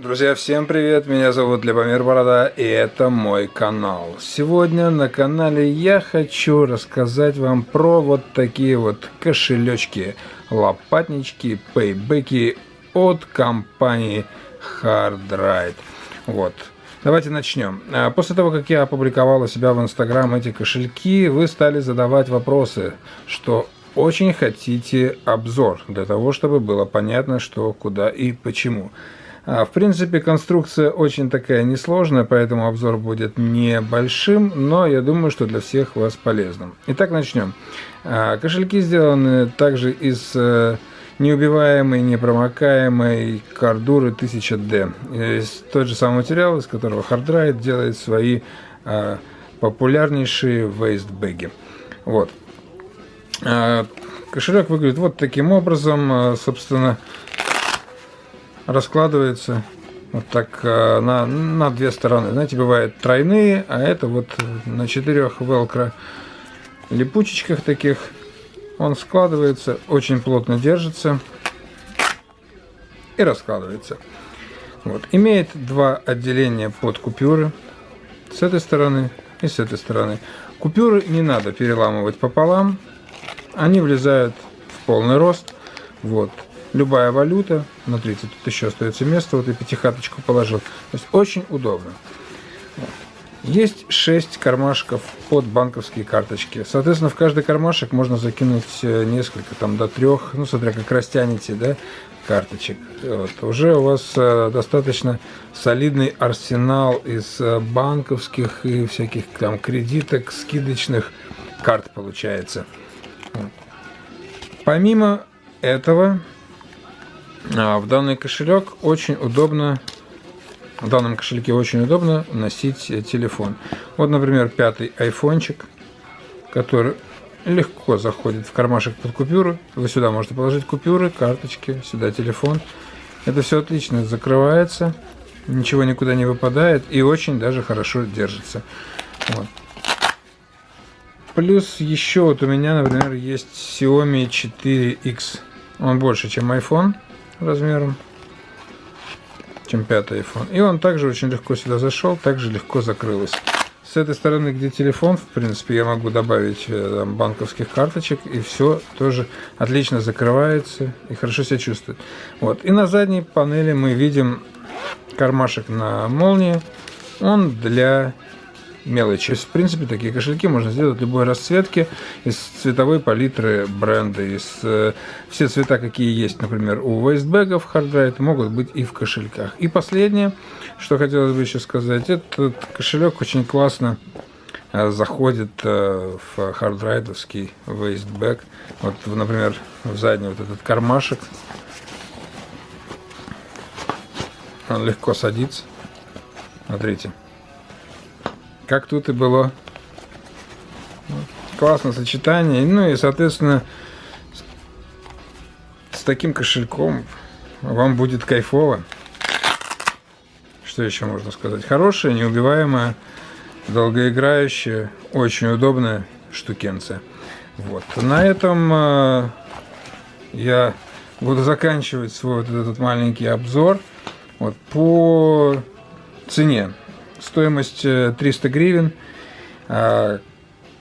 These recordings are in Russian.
Друзья, всем привет! Меня зовут Любомир Борода, и это мой канал. Сегодня на канале я хочу рассказать вам про вот такие вот кошелечки, лопатнички, пейбеки от компании Hardride. Вот. Давайте начнем. А, после того, как я опубликовал у себя в Инстаграм эти кошельки, вы стали задавать вопросы, что очень хотите обзор, для того, чтобы было понятно, что, куда и почему. В принципе, конструкция очень такая несложная, поэтому обзор будет небольшим, но я думаю, что для всех вас полезным. Итак, начнем. А, кошельки сделаны также из э, неубиваемой, непромокаемой кардуры 1000D. Тот же самый материал, из которого Hardride делает свои а, популярнейшие вейстбэги. Вот. Кошелек выглядит вот таким образом. Собственно, раскладывается вот так э, на, на две стороны. Знаете, бывают тройные, а это вот на четырех велкро липучечках таких. Он складывается, очень плотно держится и раскладывается. Вот. Имеет два отделения под купюры с этой стороны и с этой стороны. Купюры не надо переламывать пополам, они влезают в полный рост. Вот любая валюта. Смотрите, тут еще остается место, вот и пятихаточку положил. То есть очень удобно. Есть 6 кармашков под банковские карточки. Соответственно, в каждый кармашек можно закинуть э, несколько, там до трех, ну, смотря как растянете, да, карточек. Вот. Уже у вас э, достаточно солидный арсенал из э, банковских и всяких там кредиток, скидочных карт получается. Помимо этого, в данный кошелек очень удобно, в данном кошельке очень удобно носить э, телефон. Вот, например, пятый айфончик, который легко заходит в кармашек под купюры. Вы сюда можете положить купюры, карточки, сюда телефон. Это все отлично закрывается, ничего никуда не выпадает и очень даже хорошо держится. Вот. Плюс еще вот у меня, например, есть Xiaomi 4X. Он больше, чем iPhone размером, чем пятый iPhone. И он также очень легко сюда зашел, также легко закрылось. С этой стороны, где телефон, в принципе, я могу добавить э, там, банковских карточек, и все тоже отлично закрывается и хорошо себя чувствует. Вот. И на задней панели мы видим кармашек на молнии. Он для мелочи. В принципе, такие кошельки можно сделать любой расцветки, из цветовой палитры бренда, из э, все цвета, какие есть, например, у waistbag ов Hardride, могут быть и в кошельках. И последнее, что хотелось бы еще сказать, этот кошелек очень классно э, заходит э, в Hardride овский waistbag. Вот, например, в задний вот этот кармашек. Он легко садится. Смотрите как тут и было. Классное сочетание. Ну и, соответственно, с таким кошельком вам будет кайфово. Что еще можно сказать? Хорошая, неубиваемая, долгоиграющая, очень удобная штукенция. Вот. На этом э, я буду заканчивать свой вот этот маленький обзор. Вот по цене стоимость 300 э, гривен. А,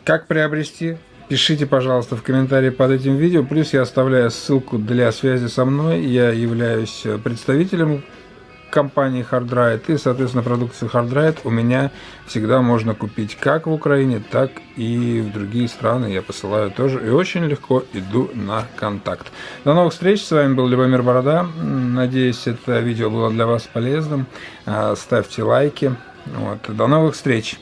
как приобрести? Пишите, пожалуйста, в комментарии под этим видео. Плюс я оставляю ссылку для связи со мной. Я являюсь э, представителем компании Hardride. И, соответственно, продукцию Hardride у меня всегда можно купить как в Украине, так и в другие страны. Я посылаю тоже и очень легко иду на контакт. До новых встреч. С вами был Любомир Борода. Надеюсь, это видео было для вас полезным. А, ставьте лайки. Вот. До новых встреч!